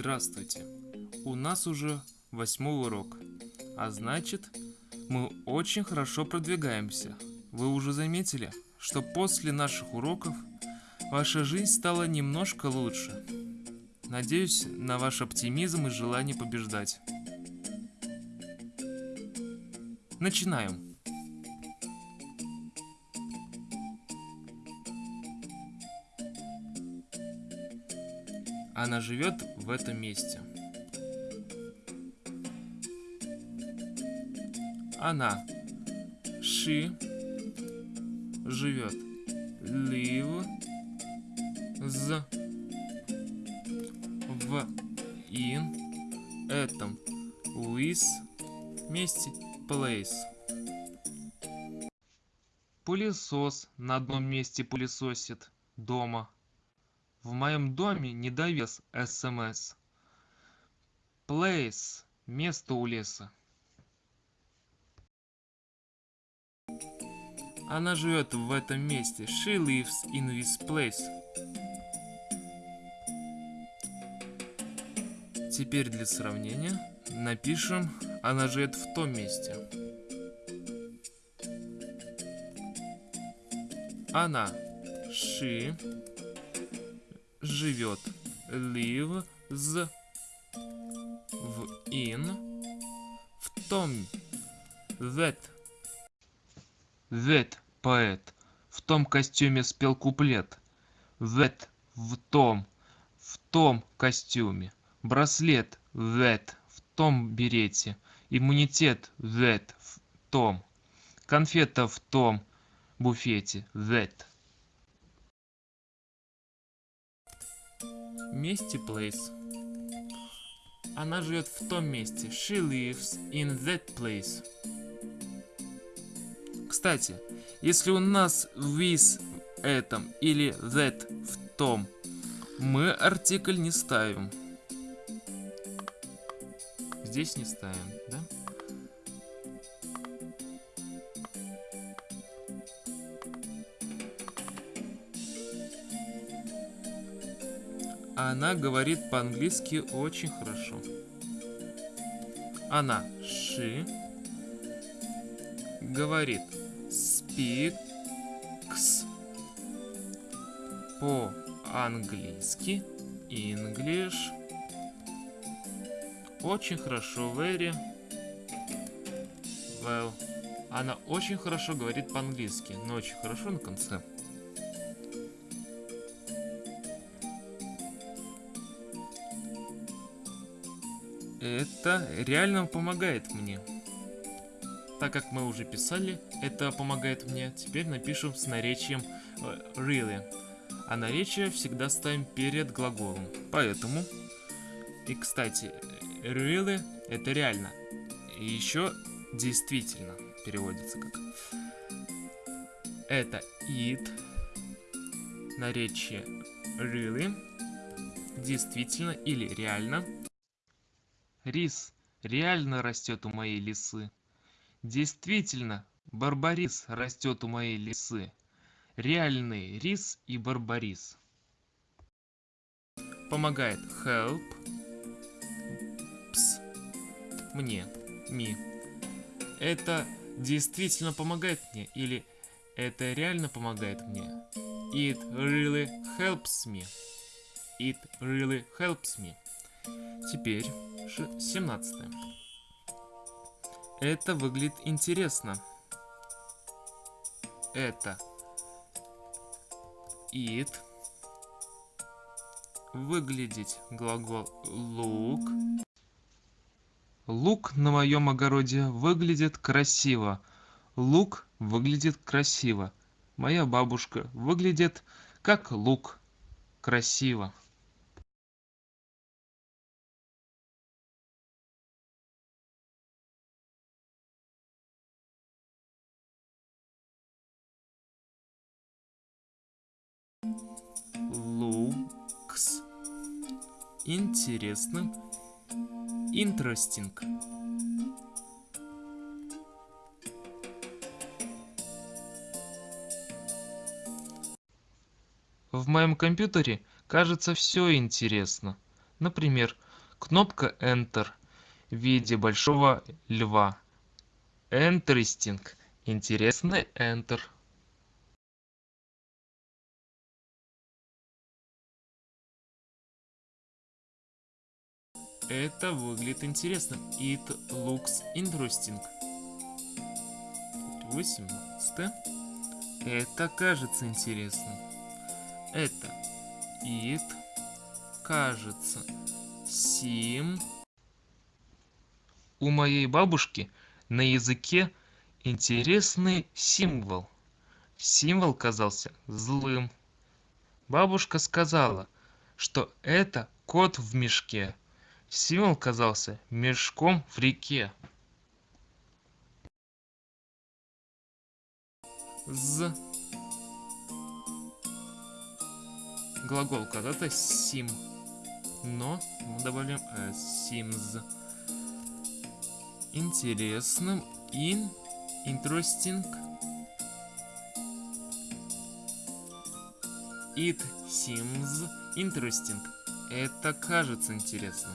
Здравствуйте! У нас уже восьмой урок, а значит, мы очень хорошо продвигаемся. Вы уже заметили, что после наших уроков ваша жизнь стала немножко лучше. Надеюсь на ваш оптимизм и желание побеждать. Начинаем. Она живет в этом месте. Она. She живет. Live. З. В. In. Этом. With. Месте. Place. Пылесос на одном месте пылесосит. Дома. В моем доме недовес СМС. Place. Место у леса. Она живет в этом месте. She lives in this place. Теперь для сравнения напишем «Она живет в том месте». Она. She живет. Lives в in в том. That. That поэт в том костюме спел куплет. That в том. В том костюме. Браслет. That в том берете. Иммунитет. That в том. Конфета в том буфете. That. Месте place. Она живет в том месте. She lives in that place. Кстати, если у нас with этом или that в том, мы артикль не ставим. Здесь не ставим, да? Она говорит по-английски очень хорошо. Она, she, говорит, speaks, по-английски, English, очень хорошо, very, well. Она очень хорошо говорит по-английски, но очень хорошо на конце. Это реально помогает мне. Так как мы уже писали, это помогает мне. Теперь напишем с наречием э, really. А наречие всегда ставим перед глаголом. Поэтому, и кстати, really это реально. И еще действительно переводится как. Это it, наречие really, действительно или реально. Рис реально растет у моей лисы. Действительно, барбарис растет у моей лисы. Реальный рис и барбарис. Помогает help. Пс. Мне. Ми. Это действительно помогает мне или это реально помогает мне? It really helps me. It really helps me. Теперь 17. Это выглядит интересно. Это it. Выглядеть глагол look. Лук на моем огороде выглядит красиво. Лук выглядит красиво. Моя бабушка выглядит как лук. Красиво. Looks интересным interesting В моем компьютере кажется все интересно. Например, Кнопка Enter в виде большого льва. Interesting. Интересный Enter. Это выглядит интересным. It looks interesting. 18. Это кажется интересным. Это it кажется сим. У моей бабушки на языке интересный символ. Символ казался злым. Бабушка сказала, что это кот в мешке. Символ казался мешком в реке. З. Глагол когда-то сим. Но мы добавляем s. Sims. Интересным. In. Interesting. It seems interesting. Это кажется интересным.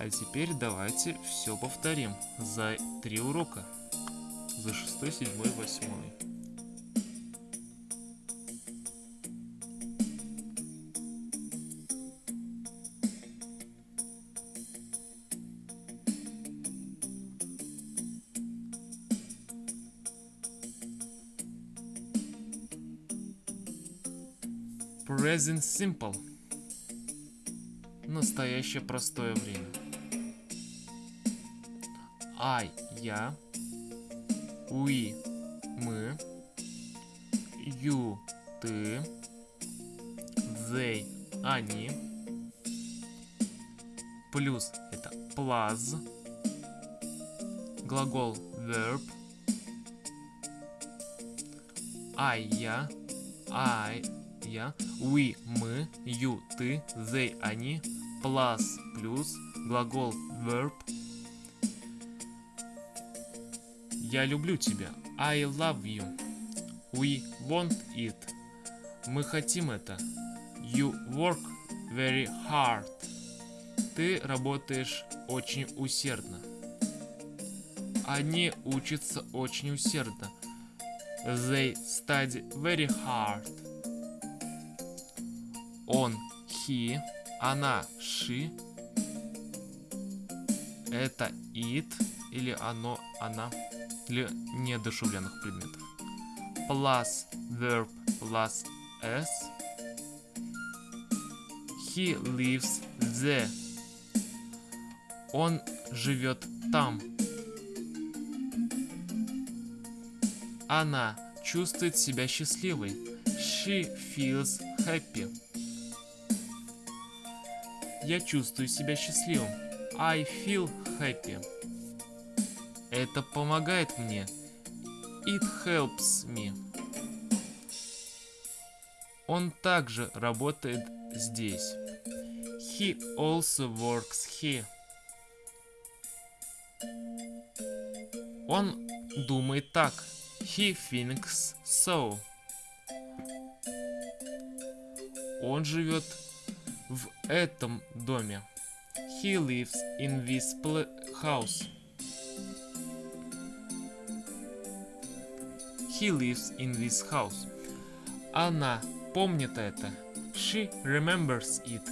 А теперь давайте все повторим за три урока. За шестой, седьмой, восьмой. Present Simple. Настоящее простое время. I, я. We, мы. You, ты. They, они. Плюс это plus. Глагол verb. I, я. I, я. We, мы. You, ты. They, они. Plus, плюс. Глагол verb. Я люблю тебя. I love you. We want it. Мы хотим это. You work very hard. Ты работаешь очень усердно. Они учатся очень усердно. They study very hard. Он, he, она, she. Это it или оно, она для неодушевленных предметов. Plus verb plus s. He lives there. Он живет там. Она чувствует себя счастливой. She feels happy. Я чувствую себя счастливым. I feel happy. Это помогает мне. It helps me. Он также работает здесь. He also works here. Он думает так. He thinks so. Он живет в этом доме. He lives in this house. He lives in this house. Она помнит это. She remembers it.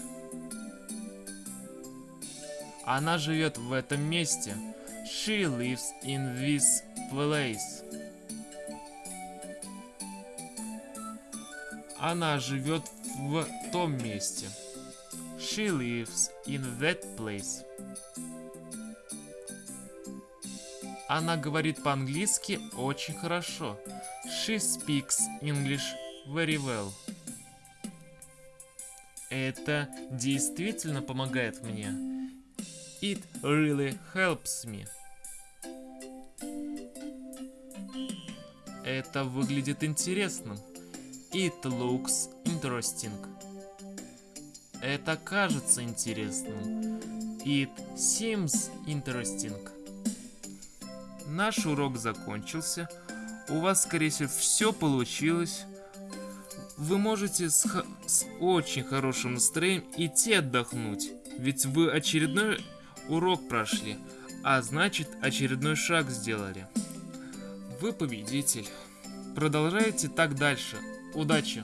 Она живет в этом месте. She lives in this place. Она живет в том месте. She lives in that place. Она говорит по-английски очень хорошо. She speaks English very well. Это действительно помогает мне. It really helps me. Это выглядит интересным. It looks interesting. Это кажется интересным. It seems interesting наш урок закончился. У вас, скорее всего, все получилось. Вы можете с, с очень хорошим настроением идти отдохнуть. Ведь вы очередной урок прошли, а значит очередной шаг сделали. Вы победитель. Продолжайте так дальше. Удачи!